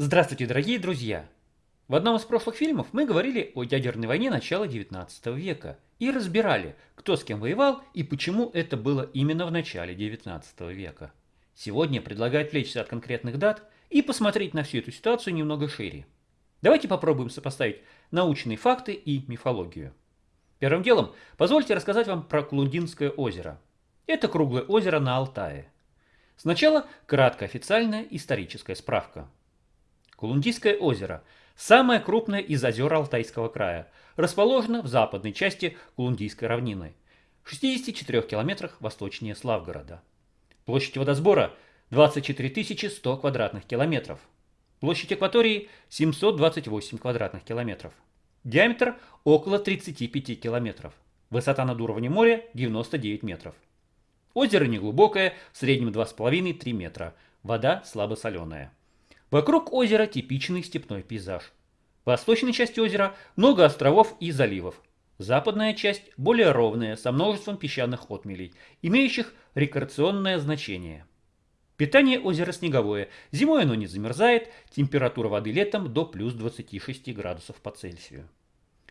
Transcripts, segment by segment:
Здравствуйте, дорогие друзья! В одном из прошлых фильмов мы говорили о ядерной войне начала 19 века и разбирали, кто с кем воевал и почему это было именно в начале 19 века. Сегодня предлагаю отвлечься от конкретных дат и посмотреть на всю эту ситуацию немного шире. Давайте попробуем сопоставить научные факты и мифологию. Первым делом позвольте рассказать вам про Кулундинское озеро. Это круглое озеро на Алтае. Сначала краткая официальная историческая справка – Кулундийское озеро – самое крупное из озер Алтайского края, расположено в западной части Кулундийской равнины, в 64 километрах восточнее Славгорода. Площадь водосбора – 24 100 квадратных километров. Площадь акватории – 728 квадратных километров. Диаметр – около 35 километров. Высота над уровнем моря – 99 метров. Озеро неглубокое, в среднем 2,5-3 метра. Вода слабосоленая. Вокруг озера типичный степной пейзаж. В восточной части озера много островов и заливов. Западная часть более ровная, со множеством песчаных отмелей, имеющих рекреационное значение. Питание озера снеговое. Зимой оно не замерзает, температура воды летом до плюс 26 градусов по Цельсию.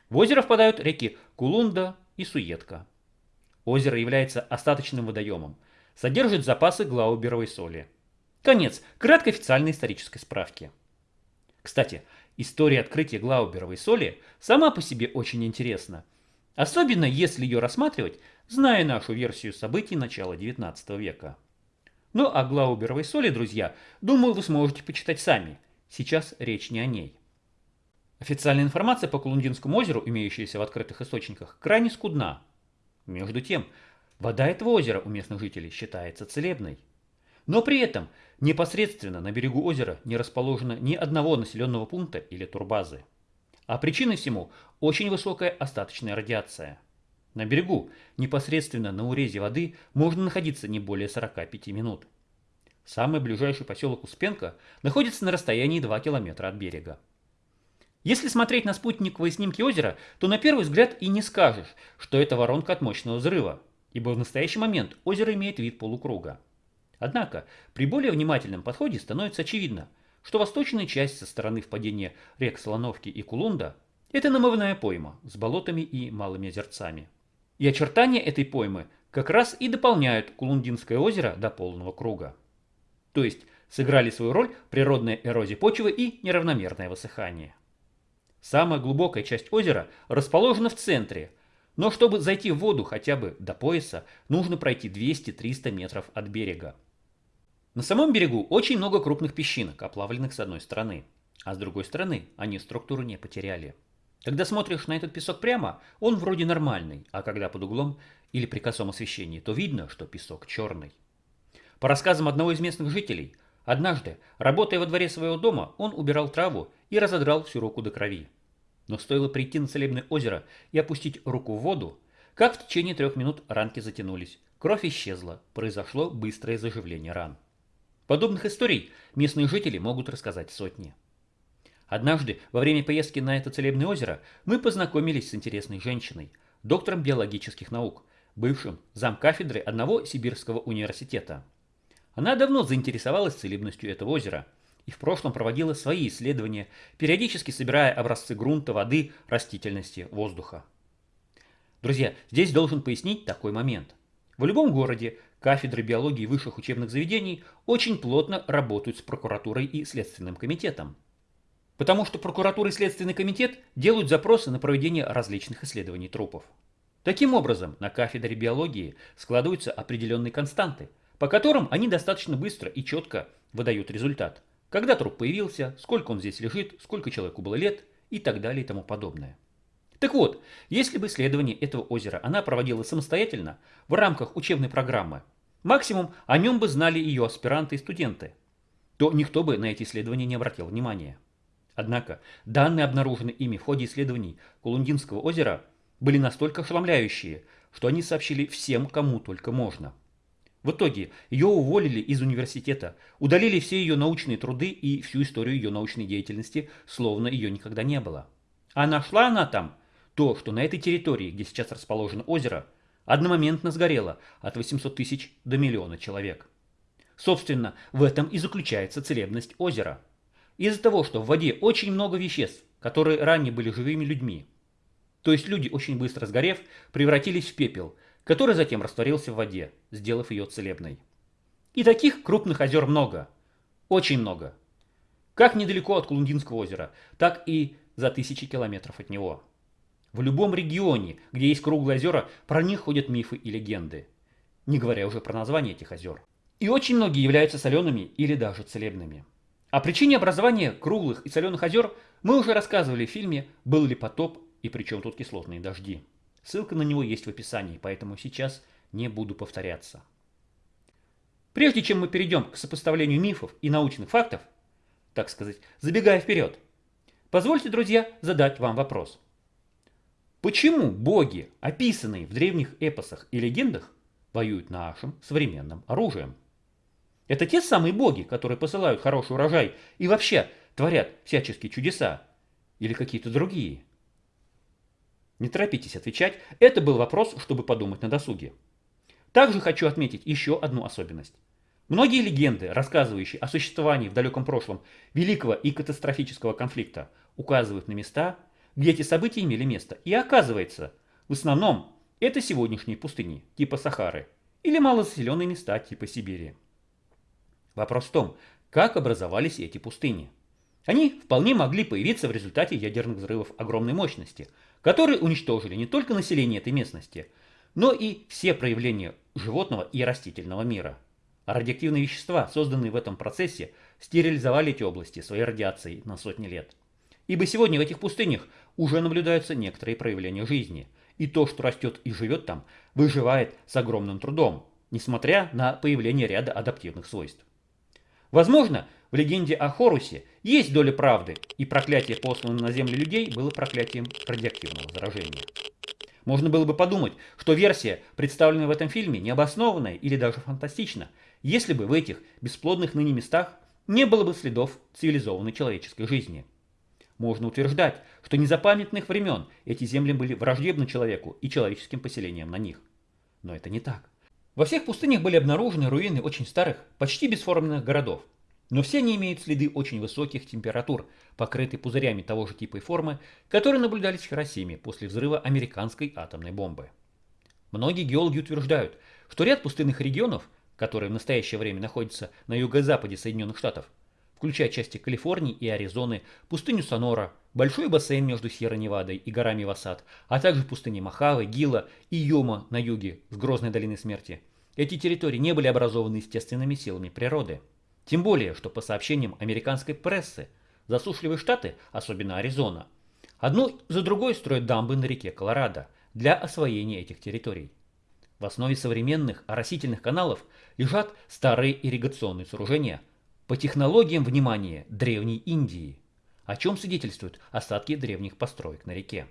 В озеро впадают реки Кулунда и Суетка. Озеро является остаточным водоемом, содержит запасы глауберовой соли. Конец краткой официальной исторической справки. Кстати, история открытия Глауберовой соли сама по себе очень интересна. Особенно если ее рассматривать, зная нашу версию событий начала 19 века. Ну а Глауберовой соли, друзья, думаю, вы сможете почитать сами. Сейчас речь не о ней. Официальная информация по Кулундинскому озеру, имеющаяся в открытых источниках, крайне скудна. Между тем, вода этого озера у местных жителей считается целебной. Но при этом непосредственно на берегу озера не расположено ни одного населенного пункта или турбазы. А причиной всему очень высокая остаточная радиация. На берегу, непосредственно на урезе воды, можно находиться не более 45 минут. Самый ближайший поселок Успенка находится на расстоянии 2 километра от берега. Если смотреть на спутниковые снимки озера, то на первый взгляд и не скажешь, что это воронка от мощного взрыва, ибо в настоящий момент озеро имеет вид полукруга. Однако при более внимательном подходе становится очевидно, что восточная часть со стороны впадения рек Солоновки и Кулунда – это намывная пойма с болотами и малыми озерцами. И очертания этой поймы как раз и дополняют Кулундинское озеро до полного круга. То есть сыграли свою роль природная эрозия почвы и неравномерное высыхание. Самая глубокая часть озера расположена в центре, но чтобы зайти в воду хотя бы до пояса, нужно пройти 200-300 метров от берега. На самом берегу очень много крупных песчинок, оплавленных с одной стороны, а с другой стороны они структуру не потеряли. Когда смотришь на этот песок прямо, он вроде нормальный, а когда под углом или при косом освещении, то видно, что песок черный. По рассказам одного из местных жителей, однажды, работая во дворе своего дома, он убирал траву и разодрал всю руку до крови. Но стоило прийти на целебное озеро и опустить руку в воду, как в течение трех минут ранки затянулись, кровь исчезла, произошло быстрое заживление ран. Подобных историй местные жители могут рассказать сотни. Однажды, во время поездки на это целебное озеро, мы познакомились с интересной женщиной, доктором биологических наук, бывшим замкафедры одного сибирского университета. Она давно заинтересовалась целебностью этого озера и в прошлом проводила свои исследования, периодически собирая образцы грунта, воды, растительности, воздуха. Друзья, здесь должен пояснить такой момент. В любом городе кафедры биологии высших учебных заведений очень плотно работают с прокуратурой и Следственным комитетом. Потому что прокуратура и Следственный комитет делают запросы на проведение различных исследований трупов. Таким образом, на кафедре биологии складываются определенные константы, по которым они достаточно быстро и четко выдают результат. Когда труп появился, сколько он здесь лежит, сколько человеку было лет и так далее и тому подобное. Так вот, если бы исследование этого озера она проводила самостоятельно, в рамках учебной программы, максимум о нем бы знали ее аспиранты и студенты, то никто бы на эти исследования не обратил внимания. Однако данные, обнаруженные ими в ходе исследований Кулундинского озера, были настолько ошеломляющие, что они сообщили всем, кому только можно. В итоге ее уволили из университета, удалили все ее научные труды и всю историю ее научной деятельности, словно ее никогда не было. А нашла она там то, что на этой территории, где сейчас расположено озеро, одномоментно сгорело от 800 тысяч до миллиона человек. Собственно, в этом и заключается целебность озера. из-за того, что в воде очень много веществ, которые ранее были живыми людьми. То есть люди, очень быстро сгорев, превратились в пепел, который затем растворился в воде, сделав ее целебной. И таких крупных озер много. Очень много. Как недалеко от Кулундинского озера, так и за тысячи километров от него. В любом регионе, где есть круглые озера, про них ходят мифы и легенды. Не говоря уже про название этих озер. И очень многие являются солеными или даже целебными. О причине образования круглых и соленых озер мы уже рассказывали в фильме «Был ли потоп и при чем тут кислотные дожди». Ссылка на него есть в описании, поэтому сейчас не буду повторяться. Прежде чем мы перейдем к сопоставлению мифов и научных фактов, так сказать, забегая вперед, позвольте, друзья, задать вам вопрос. Почему боги, описанные в древних эпосах и легендах, воюют нашим современным оружием? Это те самые боги, которые посылают хороший урожай и вообще творят всяческие чудеса? Или какие-то другие? Не торопитесь отвечать, это был вопрос, чтобы подумать на досуге. Также хочу отметить еще одну особенность. Многие легенды, рассказывающие о существовании в далеком прошлом великого и катастрофического конфликта, указывают на места, где эти события имели место. И оказывается, в основном это сегодняшние пустыни, типа Сахары, или малозаселенные места, типа Сибири. Вопрос в том, как образовались эти пустыни. Они вполне могли появиться в результате ядерных взрывов огромной мощности, которые уничтожили не только население этой местности, но и все проявления животного и растительного мира – а радиоактивные вещества, созданные в этом процессе, стерилизовали эти области своей радиацией на сотни лет. Ибо сегодня в этих пустынях уже наблюдаются некоторые проявления жизни, и то, что растет и живет там, выживает с огромным трудом, несмотря на появление ряда адаптивных свойств. Возможно, в легенде о Хорусе есть доля правды, и проклятие, посланное на землю людей, было проклятием радиоактивного заражения. Можно было бы подумать, что версия, представленная в этом фильме, необоснованная или даже фантастична, если бы в этих бесплодных ныне местах не было бы следов цивилизованной человеческой жизни. Можно утверждать, что незапамятных времен эти земли были враждебны человеку и человеческим поселениям на них. Но это не так. Во всех пустынях были обнаружены руины очень старых, почти бесформенных городов. Но все они имеют следы очень высоких температур, покрытые пузырями того же типа и формы, которые наблюдались в Хиросиме после взрыва американской атомной бомбы. Многие геологи утверждают, что ряд пустынных регионов которые в настоящее время находятся на юго-западе Соединенных Штатов, включая части Калифорнии и Аризоны, пустыню Сонора, большой бассейн между Сьерра-Невадой и горами Васад, а также пустыни Махавы, Гила и Йома на юге с Грозной долины смерти. Эти территории не были образованы естественными силами природы. Тем более, что по сообщениям американской прессы, засушливые штаты, особенно Аризона, одну за другой строят дамбы на реке Колорадо для освоения этих территорий. В основе современных оросительных каналов лежат старые ирригационные сооружения по технологиям внимания Древней Индии, о чем свидетельствуют остатки древних построек на реке.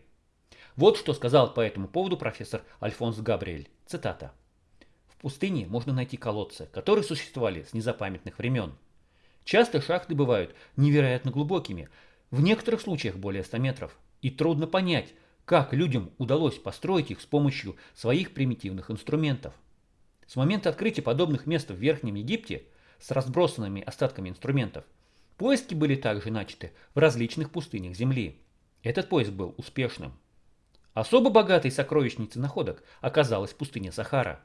Вот что сказал по этому поводу профессор Альфонс Габриэль. Цитата. В пустыне можно найти колодцы, которые существовали с незапамятных времен. Часто шахты бывают невероятно глубокими, в некоторых случаях более 100 метров, и трудно понять, как людям удалось построить их с помощью своих примитивных инструментов. С момента открытия подобных мест в Верхнем Египте с разбросанными остатками инструментов, поиски были также начаты в различных пустынях Земли. Этот поиск был успешным. Особо богатой сокровищницей находок оказалась пустыня Сахара,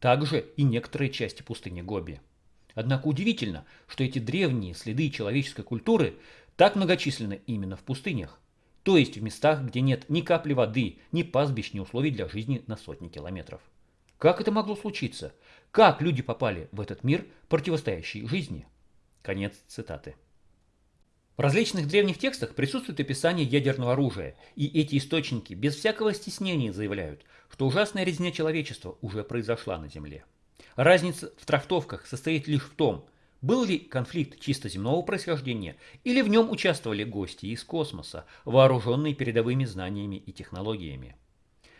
также и некоторые части пустыни Гоби. Однако удивительно, что эти древние следы человеческой культуры так многочисленны именно в пустынях то есть в местах, где нет ни капли воды, ни пастбищ, ни условий для жизни на сотни километров. Как это могло случиться? Как люди попали в этот мир, противостоящий жизни? Конец цитаты. В различных древних текстах присутствует описание ядерного оружия, и эти источники без всякого стеснения заявляют, что ужасная резня человечества уже произошла на Земле. Разница в трактовках состоит лишь в том, был ли конфликт чисто земного происхождения, или в нем участвовали гости из космоса, вооруженные передовыми знаниями и технологиями?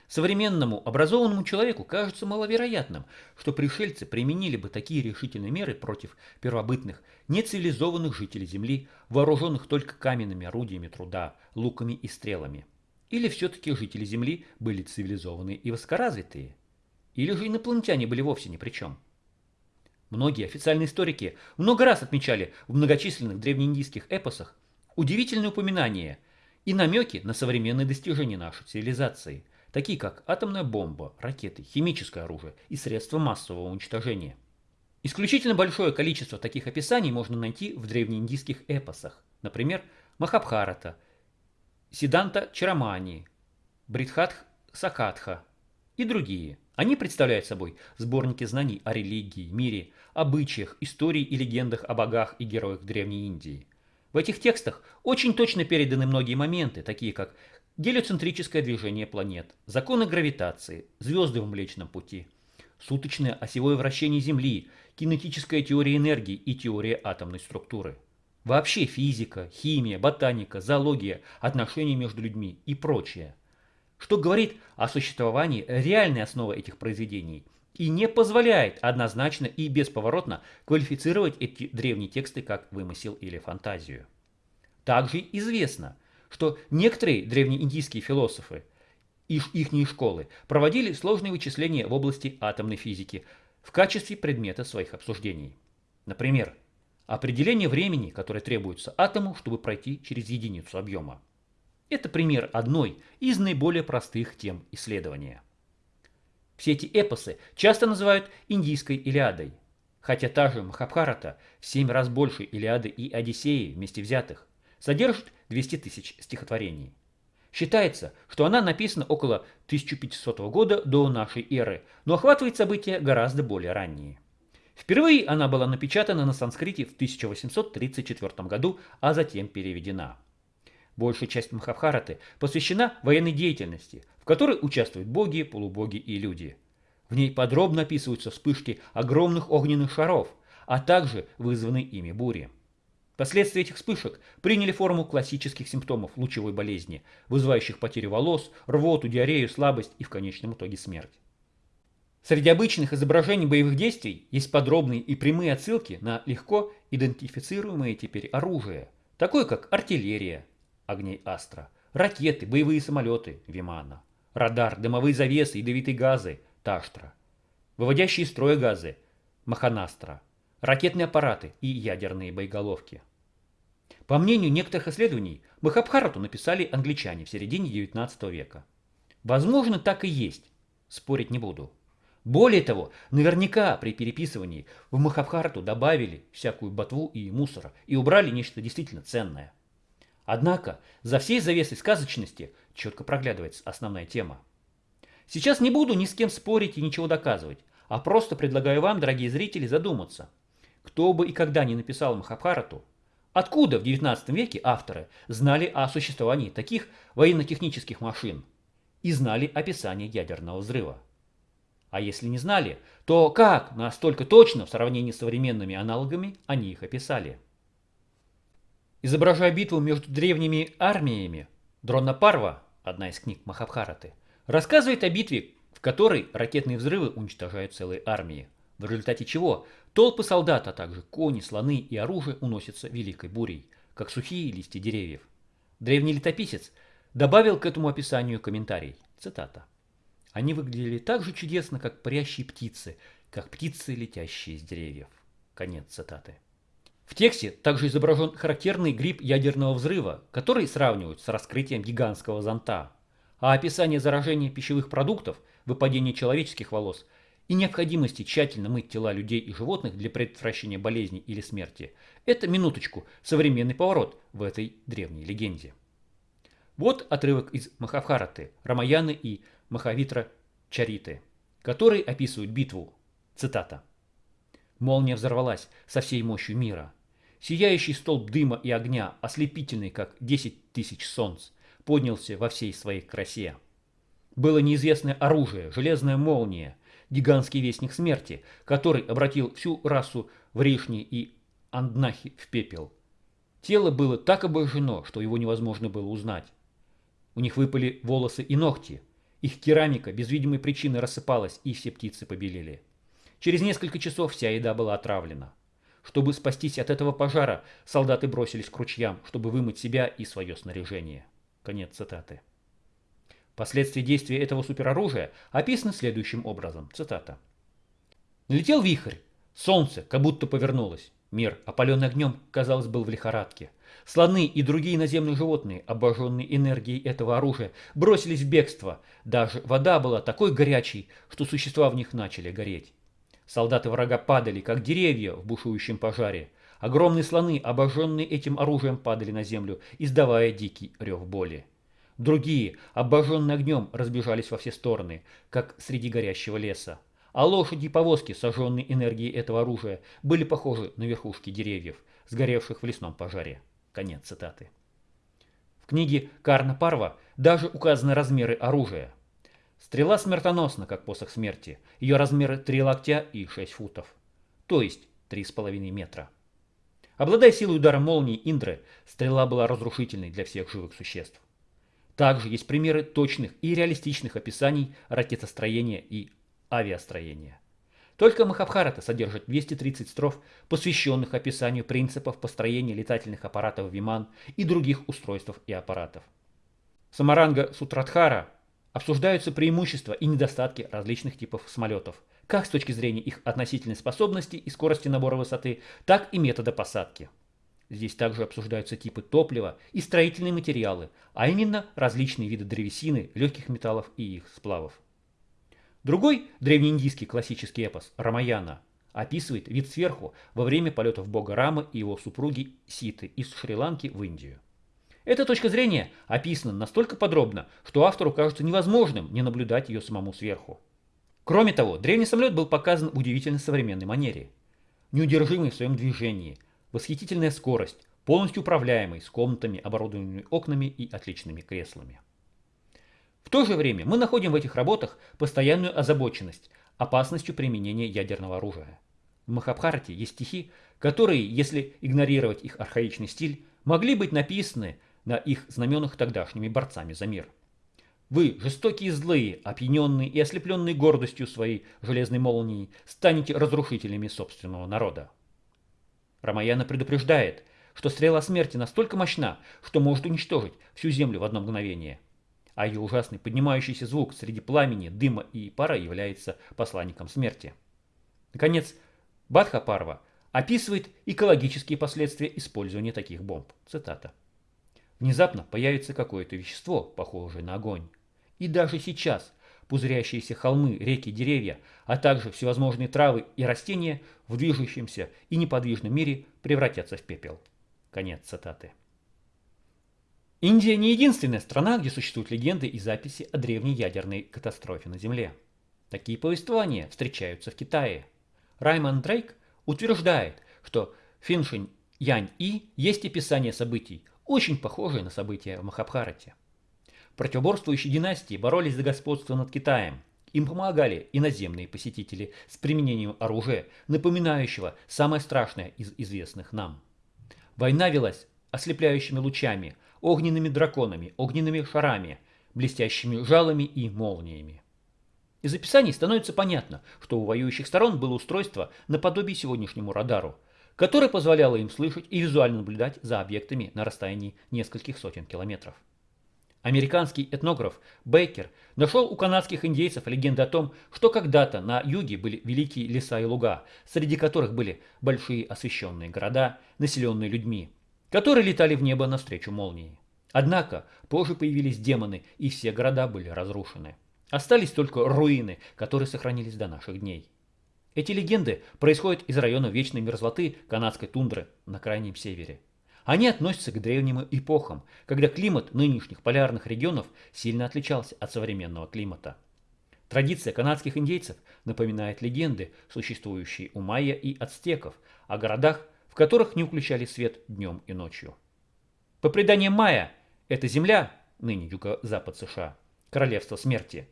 Современному образованному человеку кажется маловероятным, что пришельцы применили бы такие решительные меры против первобытных, нецивилизованных жителей Земли, вооруженных только каменными орудиями труда, луками и стрелами. Или все-таки жители Земли были цивилизованные и высокоразвитые? Или же инопланетяне были вовсе ни при чем? Многие официальные историки много раз отмечали в многочисленных древнеиндийских эпосах удивительные упоминания и намеки на современные достижения нашей цивилизации, такие как атомная бомба, ракеты, химическое оружие и средства массового уничтожения. Исключительно большое количество таких описаний можно найти в древнеиндийских эпосах, например, Махабхарата, Сиданта Чарамани, Бритхатх Сакатха и другие. Они представляют собой сборники знаний о религии, мире, обычаях, истории и легендах о богах и героях Древней Индии. В этих текстах очень точно переданы многие моменты, такие как гелиоцентрическое движение планет, законы гравитации, звезды в Млечном Пути, суточное осевое вращение Земли, кинетическая теория энергии и теория атомной структуры. Вообще физика, химия, ботаника, зоология, отношения между людьми и прочее. Что говорит о существовании реальной основы этих произведений и не позволяет однозначно и бесповоротно квалифицировать эти древние тексты как вымысел или фантазию. Также известно, что некоторые древнеиндийские философы и их школы проводили сложные вычисления в области атомной физики в качестве предмета своих обсуждений. Например, определение времени, которое требуется атому, чтобы пройти через единицу объема. Это пример одной из наиболее простых тем исследования. Все эти эпосы часто называют индийской Илиадой, хотя та же Махабхарата в семь раз больше Илиады и Одиссеи вместе взятых содержит 200 тысяч стихотворений. Считается, что она написана около 1500 года до нашей эры, но охватывает события гораздо более ранние. Впервые она была напечатана на санскрите в 1834 году, а затем переведена. Большая часть Махабхараты посвящена военной деятельности, в которой участвуют боги, полубоги и люди. В ней подробно описываются вспышки огромных огненных шаров, а также вызванные ими бури. Последствия этих вспышек приняли форму классических симптомов лучевой болезни, вызывающих потерю волос, рвоту, диарею, слабость и в конечном итоге смерть. Среди обычных изображений боевых действий есть подробные и прямые отсылки на легко идентифицируемые теперь оружие, такое как артиллерия, огней Астра, ракеты, боевые самолеты, Вимана, радар, дымовые завесы, ядовитые газы, Таштра, выводящие из строя газы, Маханастра, ракетные аппараты и ядерные боеголовки. По мнению некоторых исследований, Махабхарату написали англичане в середине 19 века. Возможно, так и есть, спорить не буду. Более того, наверняка при переписывании в Махабхарату добавили всякую ботву и мусора и убрали нечто действительно ценное. Однако за всей завесой сказочности четко проглядывается основная тема. Сейчас не буду ни с кем спорить и ничего доказывать, а просто предлагаю вам, дорогие зрители, задуматься. Кто бы и когда не написал Махабхарату, откуда в XIX веке авторы знали о существовании таких военно-технических машин и знали описание ядерного взрыва? А если не знали, то как настолько точно в сравнении с современными аналогами они их описали? Изображая битву между древними армиями, Дронапарва, одна из книг Махабхараты, рассказывает о битве, в которой ракетные взрывы уничтожают целые армии, в результате чего толпы солдат, а также кони, слоны и оружие уносятся великой бурей, как сухие листья деревьев. Древний летописец добавил к этому описанию комментарий, цитата. Они выглядели так же чудесно, как парящие птицы, как птицы, летящие с деревьев. Конец цитаты. В тексте также изображен характерный гриб ядерного взрыва, который сравнивают с раскрытием гигантского зонта. А описание заражения пищевых продуктов, выпадения человеческих волос и необходимости тщательно мыть тела людей и животных для предотвращения болезни или смерти – это, минуточку, современный поворот в этой древней легенде. Вот отрывок из Махабхараты, Рамаяны и Махавитра Чариты, который описывают битву. Цитата. «Молния взорвалась со всей мощью мира – Сияющий столб дыма и огня, ослепительный, как десять тысяч солнц, поднялся во всей своей красе. Было неизвестное оружие, железная молния, гигантский вестник смерти, который обратил всю расу в Ришни и Анднахи в пепел. Тело было так обожжено, что его невозможно было узнать. У них выпали волосы и ногти. Их керамика без видимой причины рассыпалась, и все птицы побелели. Через несколько часов вся еда была отравлена. Чтобы спастись от этого пожара, солдаты бросились к ручьям, чтобы вымыть себя и свое снаряжение. Конец цитаты. Последствия действия этого супероружия описаны следующим образом. Цитата. Налетел вихрь, Солнце как будто повернулось. Мир, опаленный огнем, казалось, был в лихорадке. Слоны и другие наземные животные, обожженные энергией этого оружия, бросились в бегство. Даже вода была такой горячей, что существа в них начали гореть. Солдаты врага падали, как деревья в бушующем пожаре. Огромные слоны, обожженные этим оружием, падали на землю, издавая дикий рев боли. Другие, обожженные огнем, разбежались во все стороны, как среди горящего леса. А лошади и повозки, сожженные энергией этого оружия, были похожи на верхушки деревьев, сгоревших в лесном пожаре. Конец цитаты. В книге Карна Парва даже указаны размеры оружия. Стрела смертоносна, как посох смерти. Ее размеры 3 локтя и 6 футов. То есть 3,5 метра. Обладая силой удара молнии Индры, стрела была разрушительной для всех живых существ. Также есть примеры точных и реалистичных описаний ракетостроения и авиастроения. Только Махабхарата содержит 230 строф, посвященных описанию принципов построения летательных аппаратов Виман и других устройств и аппаратов. Самаранга Сутрадхара обсуждаются преимущества и недостатки различных типов самолетов, как с точки зрения их относительной способности и скорости набора высоты, так и метода посадки. Здесь также обсуждаются типы топлива и строительные материалы, а именно различные виды древесины, легких металлов и их сплавов. Другой древнеиндийский классический эпос Рамаяна описывает вид сверху во время полетов бога Рамы и его супруги Ситы из Шри-Ланки в Индию. Эта точка зрения описана настолько подробно, что автору кажется невозможным не наблюдать ее самому сверху. Кроме того, древний самолет был показан в удивительно современной манере. Неудержимый в своем движении – Восхитительная скорость, полностью управляемый, с комнатами, оборудованными окнами и отличными креслами. В то же время мы находим в этих работах постоянную озабоченность опасностью применения ядерного оружия. В Махабхарате есть стихи, которые, если игнорировать их архаичный стиль, могли быть написаны на их знаменах тогдашними борцами за мир. Вы, жестокие и злые, опьяненные и ослепленные гордостью своей железной молнии, станете разрушителями собственного народа. Рамаяна предупреждает, что стрела смерти настолько мощна, что может уничтожить всю землю в одно мгновение. А ее ужасный поднимающийся звук среди пламени, дыма и пара является посланником смерти. Наконец, Бадха Парва описывает экологические последствия использования таких бомб. Цитата. Внезапно появится какое-то вещество, похожее на огонь. И даже сейчас пузырящиеся холмы, реки, деревья, а также всевозможные травы и растения в движущемся и неподвижном мире превратятся в пепел. Конец цитаты. Индия не единственная страна, где существуют легенды и записи о древней ядерной катастрофе на Земле. Такие повествования встречаются в Китае. Раймонд Дрейк утверждает, что Финшинь Янь-И есть описание событий, очень похожие на события в Махабхарате. Противоборствующие династии боролись за господство над Китаем. Им помогали иноземные посетители с применением оружия, напоминающего самое страшное из известных нам. Война велась ослепляющими лучами, огненными драконами, огненными шарами, блестящими жалами и молниями. Из описаний становится понятно, что у воюющих сторон было устройство наподобие сегодняшнему радару, которое позволяло им слышать и визуально наблюдать за объектами на расстоянии нескольких сотен километров. Американский этнограф Бейкер нашел у канадских индейцев легенды о том, что когда-то на юге были великие леса и луга, среди которых были большие освещенные города, населенные людьми, которые летали в небо навстречу молнии. Однако позже появились демоны, и все города были разрушены. Остались только руины, которые сохранились до наших дней. Эти легенды происходят из района вечной мерзлоты канадской тундры на крайнем севере. Они относятся к древним эпохам, когда климат нынешних полярных регионов сильно отличался от современного климата. Традиция канадских индейцев напоминает легенды, существующие у майя и ацтеков, о городах, в которых не включали свет днем и ночью. По преданиям майя, эта земля, ныне юго-запад США, королевство смерти,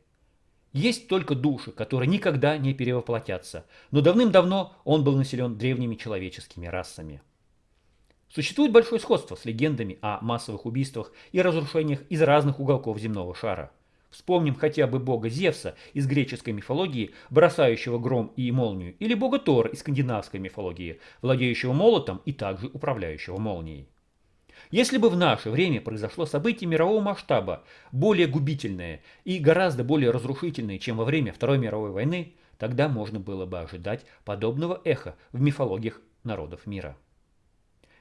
есть только души, которые никогда не перевоплотятся, но давным-давно он был населен древними человеческими расами. Существует большое сходство с легендами о массовых убийствах и разрушениях из разных уголков земного шара. Вспомним хотя бы бога Зевса из греческой мифологии, бросающего гром и молнию, или бога Тора из скандинавской мифологии, владеющего молотом и также управляющего молнией. Если бы в наше время произошло событие мирового масштаба, более губительное и гораздо более разрушительное, чем во время Второй мировой войны, тогда можно было бы ожидать подобного эха в мифологиях народов мира.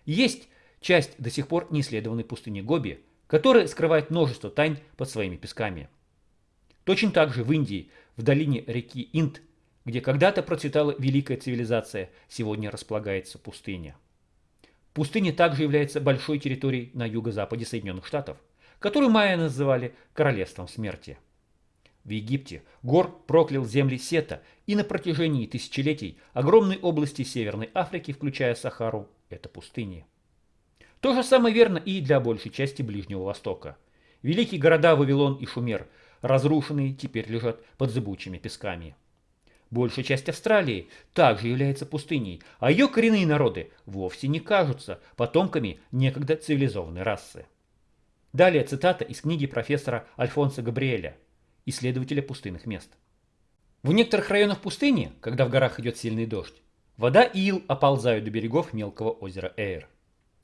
Есть часть до сих пор неисследованной пустыни Гоби, которая скрывает множество тайн под своими песками. Точно так же в Индии, в долине реки Инд, где когда-то процветала великая цивилизация, сегодня располагается пустыня. Пустыня также является большой территорией на юго-западе Соединенных Штатов, которую майя называли Королевством Смерти. В Египте Гор проклял земли Сета, и на протяжении тысячелетий огромные области Северной Африки, включая Сахару, это пустыни. То же самое верно и для большей части Ближнего Востока. Великие города Вавилон и Шумер, разрушенные, теперь лежат под зыбучими песками. Большая часть Австралии также является пустыней, а ее коренные народы вовсе не кажутся потомками некогда цивилизованной расы. Далее цитата из книги профессора Альфонса Габриэля, исследователя пустынных мест. В некоторых районах пустыни, когда в горах идет сильный дождь, вода и ил оползают до берегов мелкого озера Эйр.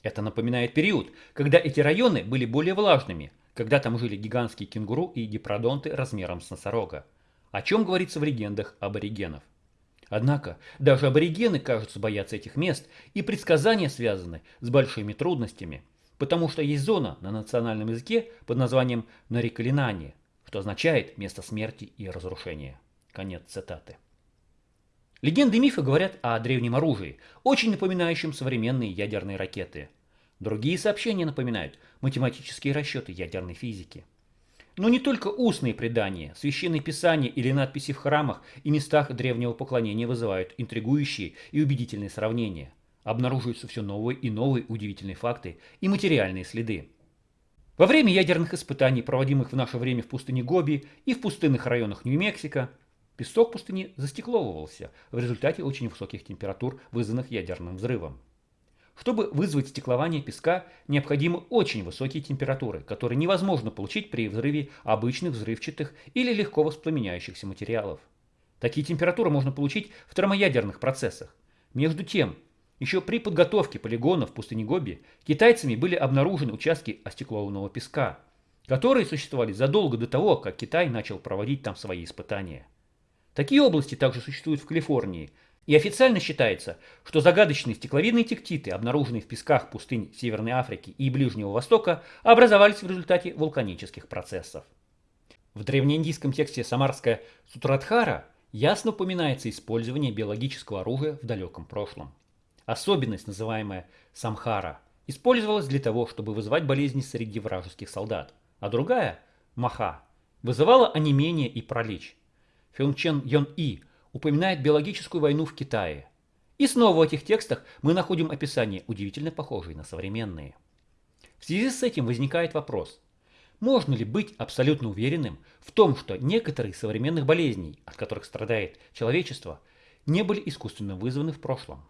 Это напоминает период, когда эти районы были более влажными, когда там жили гигантские кенгуру и дипродонты размером с носорога, о чем говорится в легендах аборигенов. Однако даже аборигены, кажется, боятся этих мест, и предсказания связаны с большими трудностями, потому что есть зона на национальном языке под названием Нарикалинани, что означает место смерти и разрушения. Конец цитаты. Легенды и мифы говорят о древнем оружии, очень напоминающем современные ядерные ракеты. Другие сообщения напоминают математические расчеты ядерной физики. Но не только устные предания, священные писания или надписи в храмах и местах древнего поклонения вызывают интригующие и убедительные сравнения. Обнаруживаются все новые и новые удивительные факты и материальные следы. Во время ядерных испытаний, проводимых в наше время в пустыне Гоби и в пустынных районах Нью-Мексико, Песок пустыни застекловывался в результате очень высоких температур, вызванных ядерным взрывом. Чтобы вызвать стеклование песка, необходимы очень высокие температуры, которые невозможно получить при взрыве обычных взрывчатых или легко воспламеняющихся материалов. Такие температуры можно получить в термоядерных процессах. Между тем, еще при подготовке полигонов в пустыне Гоби китайцами были обнаружены участки остеклованного песка, которые существовали задолго до того, как Китай начал проводить там свои испытания. Такие области также существуют в Калифорнии, и официально считается, что загадочные стекловидные тектиты, обнаруженные в песках пустынь Северной Африки и Ближнего Востока, образовались в результате вулканических процессов. В древнеиндийском тексте Самарская Сутрадхара ясно упоминается использование биологического оружия в далеком прошлом. Особенность, называемая самхара, использовалась для того, чтобы вызывать болезни среди вражеских солдат, а другая, маха, вызывала онемение и пролечь. Фюнчен Йон И упоминает биологическую войну в Китае. И снова в этих текстах мы находим описания, удивительно похожие на современные. В связи с этим возникает вопрос, можно ли быть абсолютно уверенным в том, что некоторые современных болезней, от которых страдает человечество, не были искусственно вызваны в прошлом?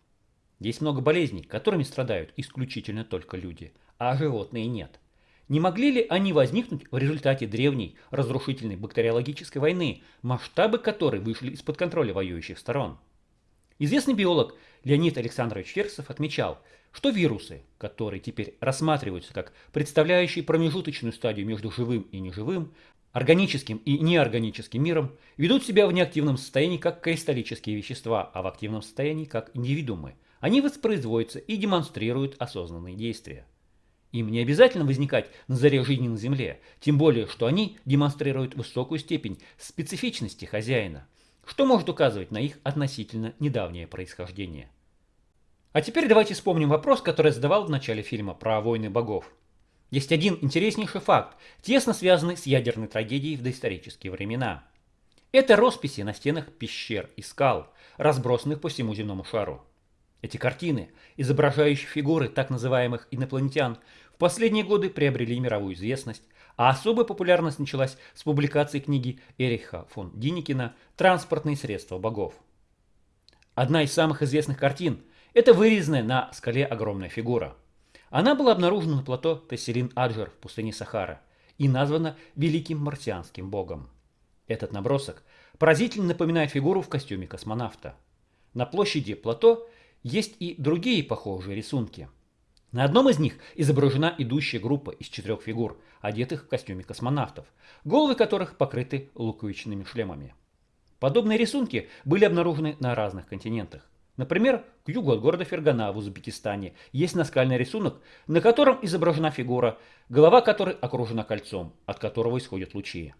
Есть много болезней, которыми страдают исключительно только люди, а животные нет. Не могли ли они возникнуть в результате древней разрушительной бактериологической войны, масштабы которой вышли из-под контроля воюющих сторон? Известный биолог Леонид Александрович Ферсов отмечал, что вирусы, которые теперь рассматриваются как представляющие промежуточную стадию между живым и неживым, органическим и неорганическим миром, ведут себя в неактивном состоянии как кристаллические вещества, а в активном состоянии как индивидуумы. Они воспроизводятся и демонстрируют осознанные действия. Им не обязательно возникать на заре жизни на Земле, тем более, что они демонстрируют высокую степень специфичности хозяина, что может указывать на их относительно недавнее происхождение. А теперь давайте вспомним вопрос, который я задавал в начале фильма про войны богов. Есть один интереснейший факт, тесно связанный с ядерной трагедией в доисторические времена. Это росписи на стенах пещер и скал, разбросанных по всему земному шару. Эти картины, изображающие фигуры так называемых инопланетян, в последние годы приобрели мировую известность, а особая популярность началась с публикации книги Эриха фон Диникина «Транспортные средства богов». Одна из самых известных картин – это вырезанная на скале огромная фигура. Она была обнаружена на плато Тесселин-Аджер в пустыне Сахара и названа Великим Марсианским Богом. Этот набросок поразительно напоминает фигуру в костюме космонавта. На площади плато есть и другие похожие рисунки. На одном из них изображена идущая группа из четырех фигур, одетых в костюме космонавтов, головы которых покрыты луковичными шлемами. Подобные рисунки были обнаружены на разных континентах. Например, к югу от города Фергана в Узбекистане есть наскальный рисунок, на котором изображена фигура, голова которой окружена кольцом, от которого исходят лучи.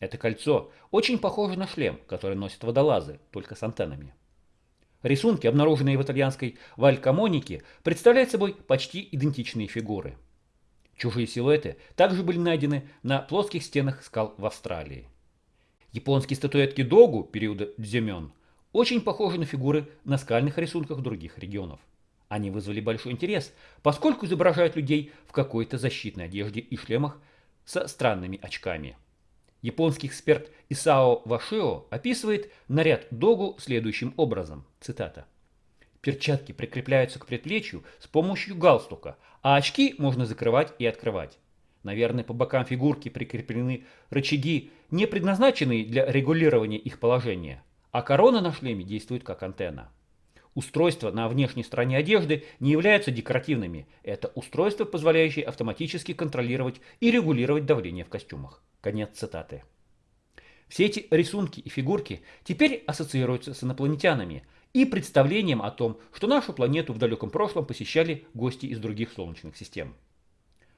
Это кольцо очень похоже на шлем, который носят водолазы, только с антеннами. Рисунки, обнаруженные в итальянской Валькамонике, представляют собой почти идентичные фигуры. Чужие силуэты также были найдены на плоских стенах скал в Австралии. Японские статуэтки Догу периода Дзюмён очень похожи на фигуры на скальных рисунках других регионов. Они вызвали большой интерес, поскольку изображают людей в какой-то защитной одежде и шлемах со странными очками. Японский эксперт Исао Вашио описывает наряд Догу следующим образом. Цитата. Перчатки прикрепляются к предплечью с помощью галстука, а очки можно закрывать и открывать. Наверное, по бокам фигурки прикреплены рычаги, не предназначенные для регулирования их положения, а корона на шлеме действует как антенна. Устройства на внешней стороне одежды не являются декоративными. Это устройства, позволяющие автоматически контролировать и регулировать давление в костюмах. Конец цитаты. Все эти рисунки и фигурки теперь ассоциируются с инопланетянами и представлением о том, что нашу планету в далеком прошлом посещали гости из других солнечных систем.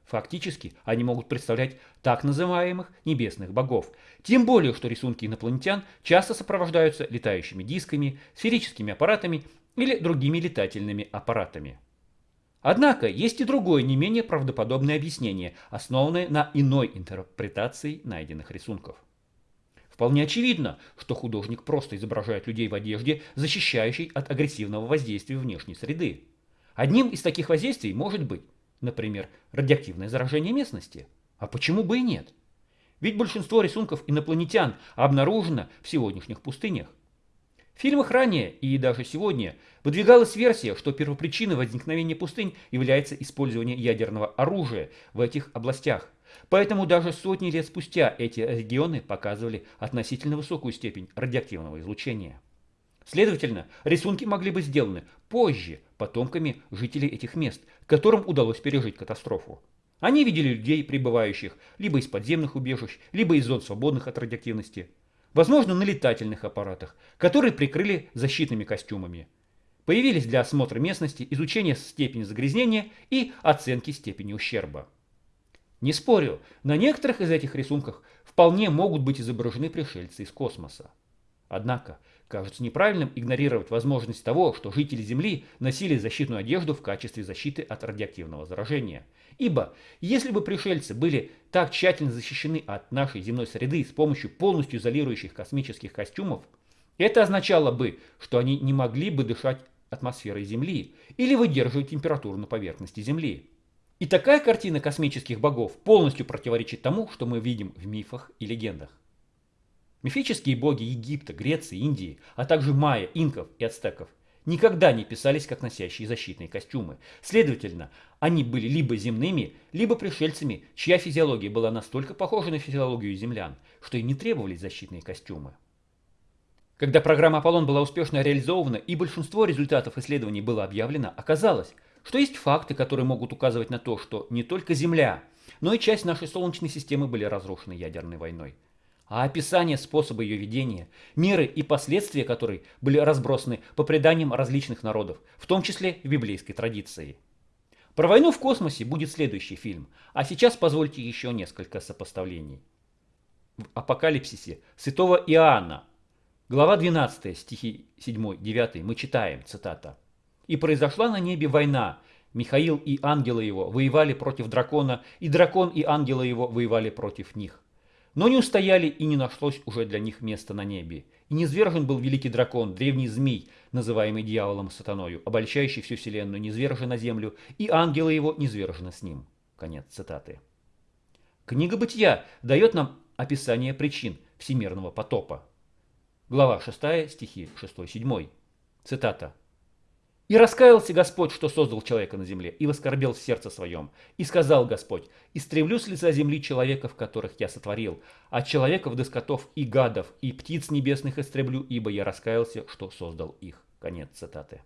Фактически они могут представлять так называемых небесных богов, тем более, что рисунки инопланетян часто сопровождаются летающими дисками, сферическими аппаратами или другими летательными аппаратами. Однако есть и другое, не менее правдоподобное объяснение, основанное на иной интерпретации найденных рисунков. Вполне очевидно, что художник просто изображает людей в одежде, защищающей от агрессивного воздействия внешней среды. Одним из таких воздействий может быть, например, радиоактивное заражение местности. А почему бы и нет? Ведь большинство рисунков инопланетян обнаружено в сегодняшних пустынях. В фильмах ранее и даже сегодня выдвигалась версия, что первопричиной возникновения пустынь является использование ядерного оружия в этих областях. Поэтому даже сотни лет спустя эти регионы показывали относительно высокую степень радиоактивного излучения. Следовательно, рисунки могли быть сделаны позже потомками жителей этих мест, которым удалось пережить катастрофу. Они видели людей, прибывающих либо из подземных убежищ, либо из зон свободных от радиоактивности возможно на летательных аппаратах, которые прикрыли защитными костюмами. Появились для осмотра местности, изучения степени загрязнения и оценки степени ущерба. Не спорю, на некоторых из этих рисунках вполне могут быть изображены пришельцы из космоса. Однако, кажется неправильным игнорировать возможность того, что жители Земли носили защитную одежду в качестве защиты от радиоактивного заражения – Ибо если бы пришельцы были так тщательно защищены от нашей земной среды с помощью полностью изолирующих космических костюмов, это означало бы, что они не могли бы дышать атмосферой Земли или выдерживать температуру на поверхности Земли. И такая картина космических богов полностью противоречит тому, что мы видим в мифах и легендах. Мифические боги Египта, Греции, Индии, а также майя, инков и ацтеков – никогда не писались как носящие защитные костюмы. Следовательно, они были либо земными, либо пришельцами, чья физиология была настолько похожа на физиологию землян, что и не требовались защитные костюмы. Когда программа Аполлон была успешно реализована и большинство результатов исследований было объявлено, оказалось, что есть факты, которые могут указывать на то, что не только Земля, но и часть нашей Солнечной системы были разрушены ядерной войной а описание способа ее ведения, меры и последствия которой были разбросаны по преданиям различных народов, в том числе в библейской традиции. Про войну в космосе будет следующий фильм, а сейчас позвольте еще несколько сопоставлений. В Апокалипсисе святого Иоанна, глава 12, стихи 7-9, мы читаем, цитата. «И произошла на небе война, Михаил и ангелы его воевали против дракона, и дракон и ангелы его воевали против них. Но не устояли и не нашлось уже для них места на небе. И низвержен был великий дракон, древний змей, называемый дьяволом сатаною, обольщающий всю вселенную, низвержен на землю, и ангелы его низвержены с ним. Конец цитаты. Книга Бытия дает нам описание причин всемирного потопа. Глава 6, стихи 6-7. Цитата. И раскаялся Господь, что создал человека на земле, и воскорбел в сердце своем. И сказал Господь, истреблю с лица земли человеков, которых я сотворил, а человеков до скотов и гадов, и птиц небесных истреблю, ибо я раскаялся, что создал их. Конец цитаты.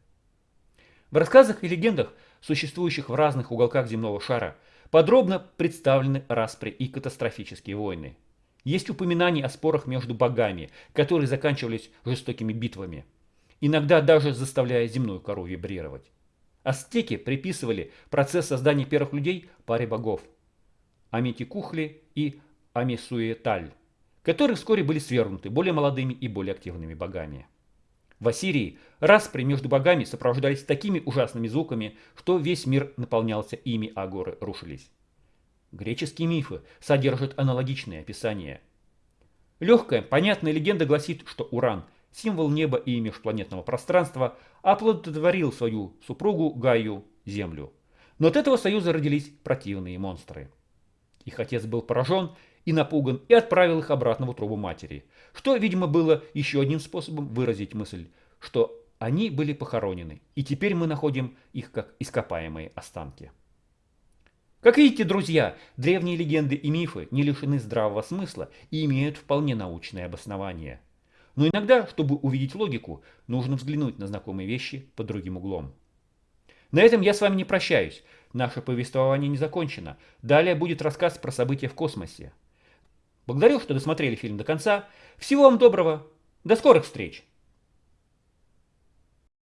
В рассказах и легендах, существующих в разных уголках земного шара, подробно представлены распри и катастрофические войны. Есть упоминания о спорах между богами, которые заканчивались жестокими битвами, иногда даже заставляя земную кору вибрировать. Ацтеки приписывали процесс создания первых людей паре богов – Аметикухли и Амисуеталь, которые вскоре были свергнуты более молодыми и более активными богами. В Ассирии распри между богами сопровождались такими ужасными звуками, что весь мир наполнялся ими, а горы рушились. Греческие мифы содержат аналогичные описания. Легкая, понятная легенда гласит, что Уран – символ неба и межпланетного пространства, оплодотворил свою супругу Гаю, Землю. Но от этого союза родились противные монстры. Их отец был поражен и напуган и отправил их обратно в утробу матери, что, видимо, было еще одним способом выразить мысль, что они были похоронены, и теперь мы находим их как ископаемые останки. Как видите, друзья, древние легенды и мифы не лишены здравого смысла и имеют вполне научное обоснование – но иногда, чтобы увидеть логику, нужно взглянуть на знакомые вещи под другим углом. На этом я с вами не прощаюсь. Наше повествование не закончено. Далее будет рассказ про события в космосе. Благодарю, что досмотрели фильм до конца. Всего вам доброго. До скорых встреч!